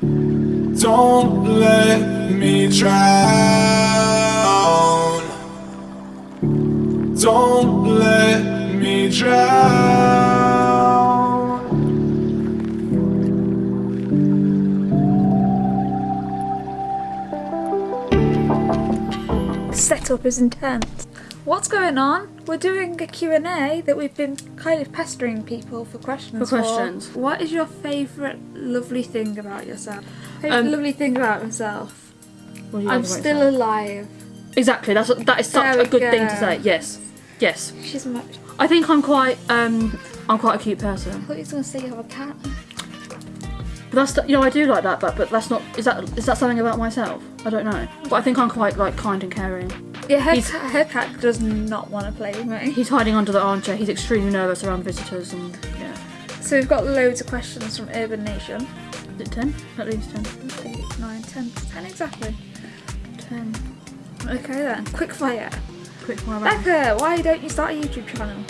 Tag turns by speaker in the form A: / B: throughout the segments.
A: Don't let me drown. Don't let me drown.
B: setup is intense. What's going on? We're doing a Q&A that we've been kind of pestering people for questions
C: For questions.
B: What is your favourite lovely thing about yourself? Favourite
C: Um,
B: lovely thing about myself? I'm
C: about
B: still
C: yourself?
B: alive.
C: Exactly, that's that is such a good thing to say. Yes. Yes.
B: She's much.
C: I think I'm quite um I'm quite a cute person.
B: I thought you were going to say you have a cat.
C: But that's you know I do like that but but that's not is that is that something about myself? I don't know. But I think I'm quite like kind and caring.
B: Yeah, her,
C: He's-
B: her cat does not want to play with me.
C: He's hiding under the armchair. He's extremely nervous around visitors and yeah.
B: So we've got loads of questions from Urban Nation.
C: Is it 10? At least 10.
B: 8, 9, 10, 10 exactly.
C: 10.
B: Okay then, quick fire.
C: Quick fire.
B: Becca, why don't you start a YouTube channel?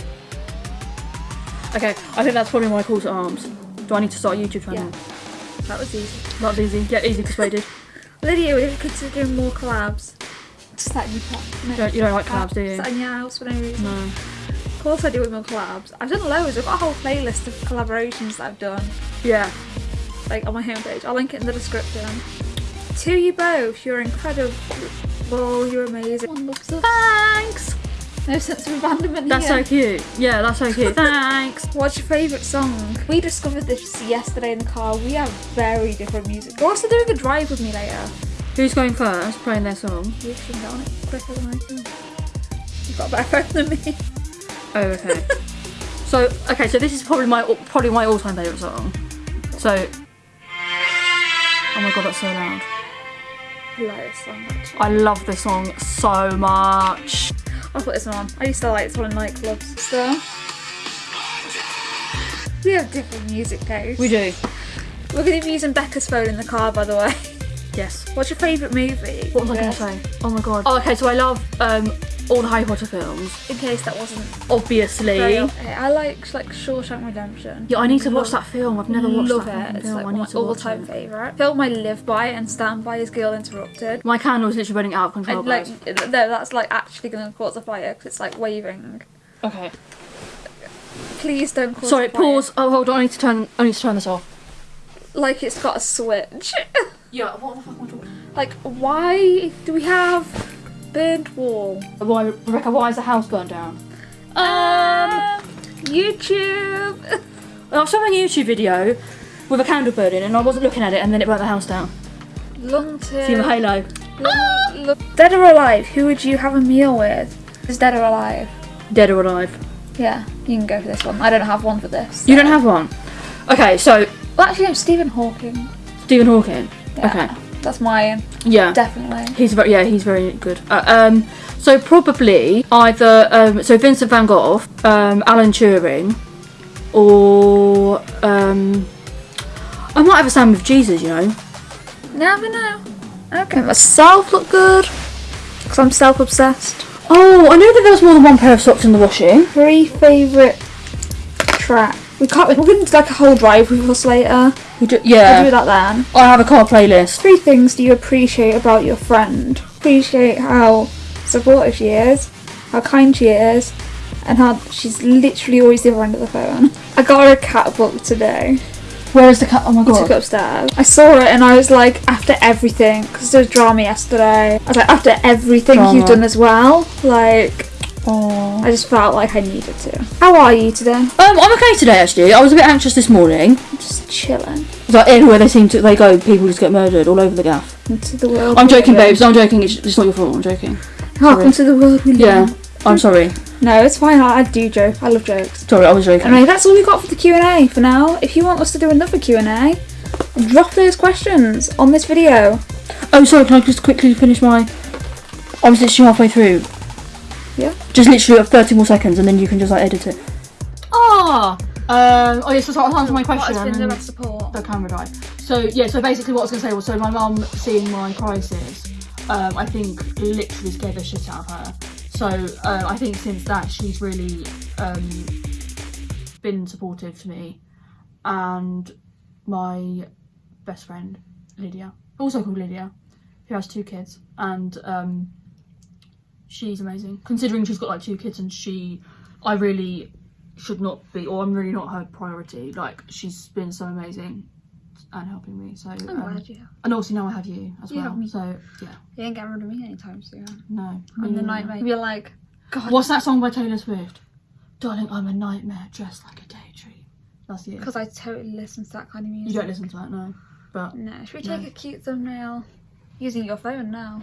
C: Okay, I think that's probably my call to arms. Do I need to start a YouTube channel? Yeah.
B: That was easy.
C: That's easy. Yeah, easy persuaded.
B: Lydia, we're considering more collabs. Just that you
C: You don't, you don't like collabs, do you?
B: Sat in your house for no reason.
C: No.
B: Of course I do with my collabs. I've done loads. I've got a whole playlist of collaborations that I've done,
C: Yeah.
B: like on my homepage. I'll link it in the description. To you both, you're incredible. You're amazing. One loves us.
C: Thanks!
B: No sense of abandonment
C: That's
B: here.
C: so cute. Yeah, that's so cute. Thanks.
B: What's your favourite song? We discovered this yesterday in the car. We have very different music. You're also doing a drive with me later.
C: Who's going first? Playing their song.
B: You can get on it quicker than I can. You've got a better phone than me.
C: Oh, okay. so, okay, so this is probably my probably my all-time favourite song. So, oh my god, that's so loud.
B: Hilarious song, actually.
C: I love this song so much.
B: I'll put this one on. I used to like this one in nightclubs. So, we have different music tastes.
C: We do.
B: We're going to be using Becca's phone in the car, by the way.
C: Yes.
B: What's your favourite movie?
C: What was I going to say? Oh my god. Oh, okay, so I love um all the Harry Potter films.
B: In case that wasn't
C: Obviously.
B: okay, I like like Shawshank Redemption.
C: Yeah, I need to watch
B: Love-
C: that film. I've never watched
B: Love
C: that
B: it. It's
C: film.
B: like
C: I
B: one
C: need to
B: my
C: watch
B: all-time
C: it.
B: favourite. Film I live by and stand by is Girl Interrupted.
C: My candle's literally running out of control.
B: And like, no, that's like actually going to cause a fire because it's like waving.
C: okay.
B: Please don't cause
C: Sorry,
B: a fire.
C: pause. Oh, hold on. I need to turn. I need to turn this off.
B: Like it's got a switch.
C: Yeah. What the fuck am I talking?
B: like, why do we have burnt wall?
C: Why, Rebecca? Why is the house burned down?
B: Um, YouTube.
C: I was showing a YouTube video with a candle burning, and I wasn't looking at it, and then it burnt the house down.
B: Long term.
C: See my halo.
B: Long- Dead or alive? Who would you have a meal with? Is dead or alive?
C: Dead or alive?
B: Yeah, you can go for this one. I don't have one for this.
C: You don't have one. Okay, so
B: Well, actually, no. Stephen Hawking.
C: Stephen Hawking.
B: Yeah,
C: Okay.
B: That's my
C: Yeah.
B: Definitely.
C: He's very yeah, he's very good. Uh, um, so probably either um, so Vincent Van Gogh, um, Alan Turing, or um, I might have a stand with Jesus. You know.
B: Never know. Okay. Myself look good. Because I'm self obsessed.
C: Oh, I know that there was more than one pair of socks in the washing.
B: Three favourite track. We can't. We're to do like a whole drive with us later.
C: We do,
B: We'll do that then.
C: I have a car playlist.
B: Three things do you appreciate about your friend? Appreciate how supportive she is, how kind she is, and how she's literally always the other end of the phone. I got her a cat book today.
C: Where is the cat? Oh my
B: I took it
C: god.
B: upstairs. I saw it and I was like, after everything, because there was drama yesterday. I was like, after everything
C: Drama.
B: you've done as well, like. I just felt like I needed to. How are you today?
C: Um, I'm okay today actually. I was a bit anxious this morning.
B: Just chilling
C: It's Like everywhere they seem to, they go, people just get murdered all over the gaff.
B: into the world.
C: I'm joking,
B: live
C: babes. I'm joking. It's, it's not your fault. I'm joking.
B: Welcome to the world we live
C: Yeah. I'm sorry.
B: No, it's fine. I, I do joke. I love jokes.
C: Sorry, I was joking.
B: Anyway, that's all we got for the Q and A for now. If you want us to do another Q and A, drop those questions on this video.
C: Oh, sorry. Can I just quickly finish my? I was literally halfway through.
B: Yeah.
C: Just literally 30 more seconds, and then you can just like edit it. Ah. Um. Oh, yes. so I'll answer my question. and then-
B: support?
C: the camera died. So yeah, so basically what I was gonna say was so my mum seeing my crisis, um, I think literally scared the shit out of her. So um, I think since that she's really um, been supportive to me, and my best friend Lydia, also called Lydia, who has two kids, and um, she's amazing. Considering she's got like two kids, and she, I really should not be, or I'm really not her priority. Like she's been so amazing and helping me. So,
B: I'm
C: um,
B: glad you have.
C: and also now I have you as
B: You
C: well.
B: me.
C: So yeah,
B: You ain't getting rid of me anytime soon.
C: no,
B: I'm the
C: Mm.
B: nightmare. You're like, God.
C: What's that song by Taylor Swift? Darling, I'm a nightmare dressed like a daydream. That's you.
B: Because I totally listen to that kind of music.
C: You don't listen to that, no. But
B: No. Should we
C: No.
B: take a cute thumbnail? Using your phone now.